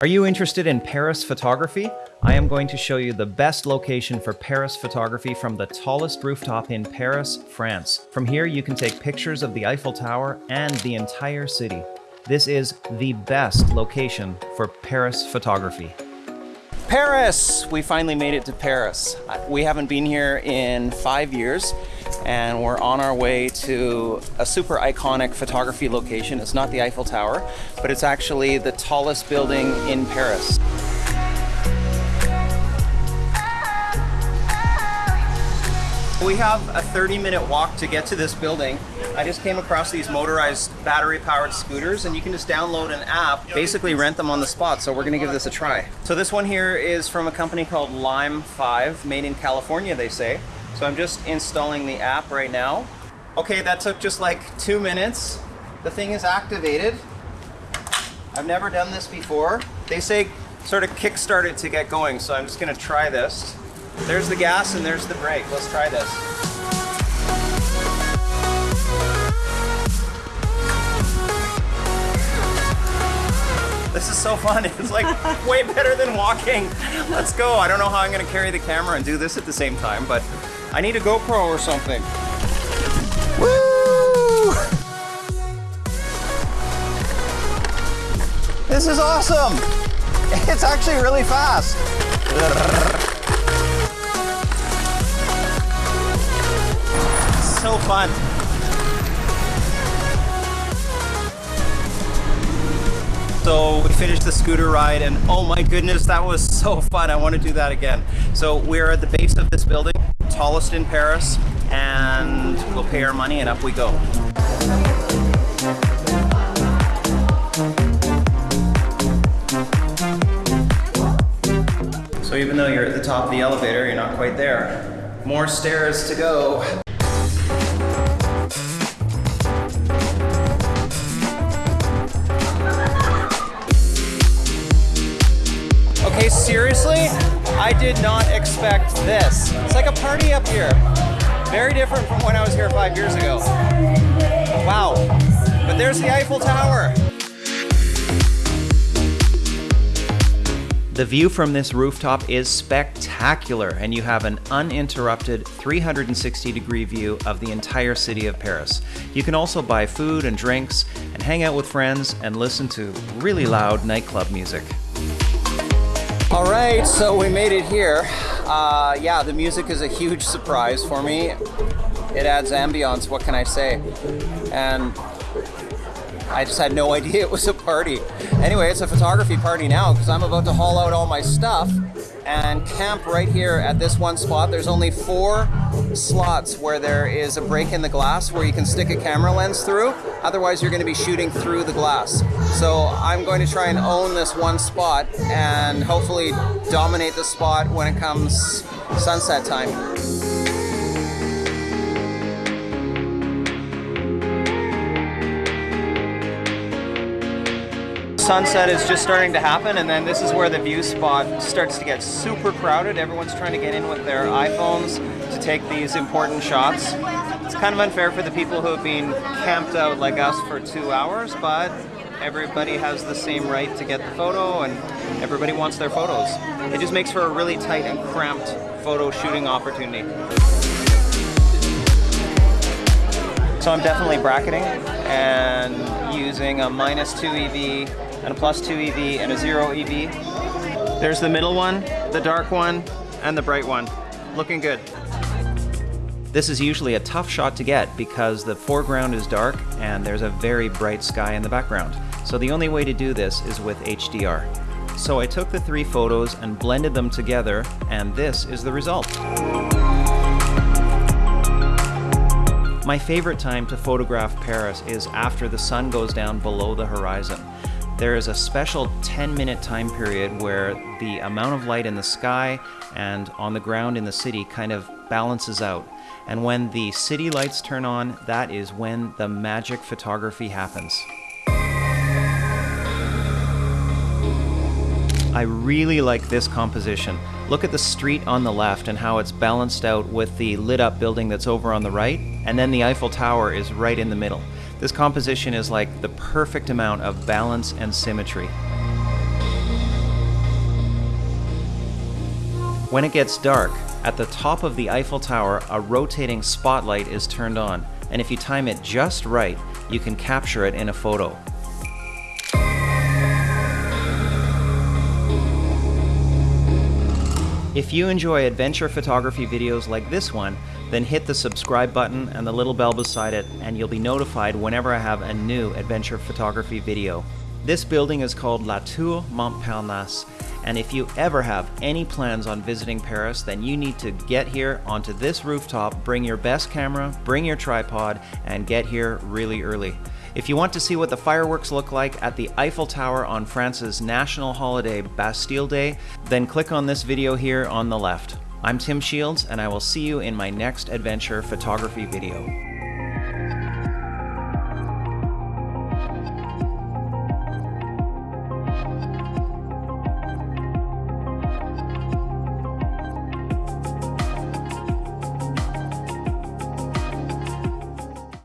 Are you interested in Paris photography? I am going to show you the best location for Paris photography from the tallest rooftop in Paris, France. From here, you can take pictures of the Eiffel Tower and the entire city. This is the best location for Paris photography. Paris! We finally made it to Paris. Uh, we haven't been here in five years and we're on our way to a super iconic photography location. It's not the Eiffel Tower, but it's actually the tallest building in Paris. We have a 30 minute walk to get to this building. I just came across these motorized battery powered scooters and you can just download an app, basically rent them on the spot. So we're gonna give this a try. So this one here is from a company called Lime 5, made in California, they say. So I'm just installing the app right now. Okay, that took just like two minutes. The thing is activated. I've never done this before. They say sort of kickstart it to get going, so I'm just gonna try this. There's the gas and there's the brake. Let's try this. This is so fun. It's like way better than walking. Let's go. I don't know how I'm gonna carry the camera and do this at the same time, but I need a GoPro or something. Woo! This is awesome. It's actually really fast. so fun. So we finished the scooter ride and oh my goodness, that was so fun. I want to do that again. So we're at the base of this building, tallest in Paris, and we'll pay our money and up we go. So even though you're at the top of the elevator, you're not quite there. More stairs to go. I did not expect this. It's like a party up here. Very different from when I was here five years ago. Wow. But there's the Eiffel Tower. The view from this rooftop is spectacular, and you have an uninterrupted 360 degree view of the entire city of Paris. You can also buy food and drinks and hang out with friends and listen to really loud nightclub music. All right, so we made it here. Uh, yeah, the music is a huge surprise for me. It adds ambiance, what can I say? And I just had no idea it was a party. Anyway, it's a photography party now because I'm about to haul out all my stuff and camp right here at this one spot. There's only four slots where there is a break in the glass where you can stick a camera lens through. Otherwise, you're going to be shooting through the glass. So I'm going to try and own this one spot and hopefully dominate the spot when it comes sunset time. Sunset is just starting to happen and then this is where the view spot starts to get super crowded. Everyone's trying to get in with their iPhones to take these important shots. It's kind of unfair for the people who have been camped out like us for two hours, but everybody has the same right to get the photo and everybody wants their photos. It just makes for a really tight and cramped photo shooting opportunity. So I'm definitely bracketing and using a minus 2 EV and a plus 2 EV and a 0 EV. There's the middle one, the dark one, and the bright one. Looking good. This is usually a tough shot to get because the foreground is dark and there's a very bright sky in the background. So the only way to do this is with HDR. So I took the three photos and blended them together and this is the result. My favorite time to photograph Paris is after the sun goes down below the horizon. There is a special 10 minute time period where the amount of light in the sky and on the ground in the city kind of balances out. And when the city lights turn on, that is when the magic photography happens. I really like this composition. Look at the street on the left and how it's balanced out with the lit up building that's over on the right, and then the Eiffel Tower is right in the middle. This composition is like the perfect amount of balance and symmetry. When it gets dark, at the top of the Eiffel Tower, a rotating spotlight is turned on, and if you time it just right, you can capture it in a photo. If you enjoy adventure photography videos like this one, then hit the subscribe button and the little bell beside it, and you'll be notified whenever I have a new adventure photography video. This building is called La Tour Montparnasse, and if you ever have any plans on visiting Paris, then you need to get here onto this rooftop, bring your best camera, bring your tripod, and get here really early. If you want to see what the fireworks look like at the Eiffel Tower on France's national holiday Bastille Day, then click on this video here on the left. I'm Tim Shields, and I will see you in my next adventure photography video.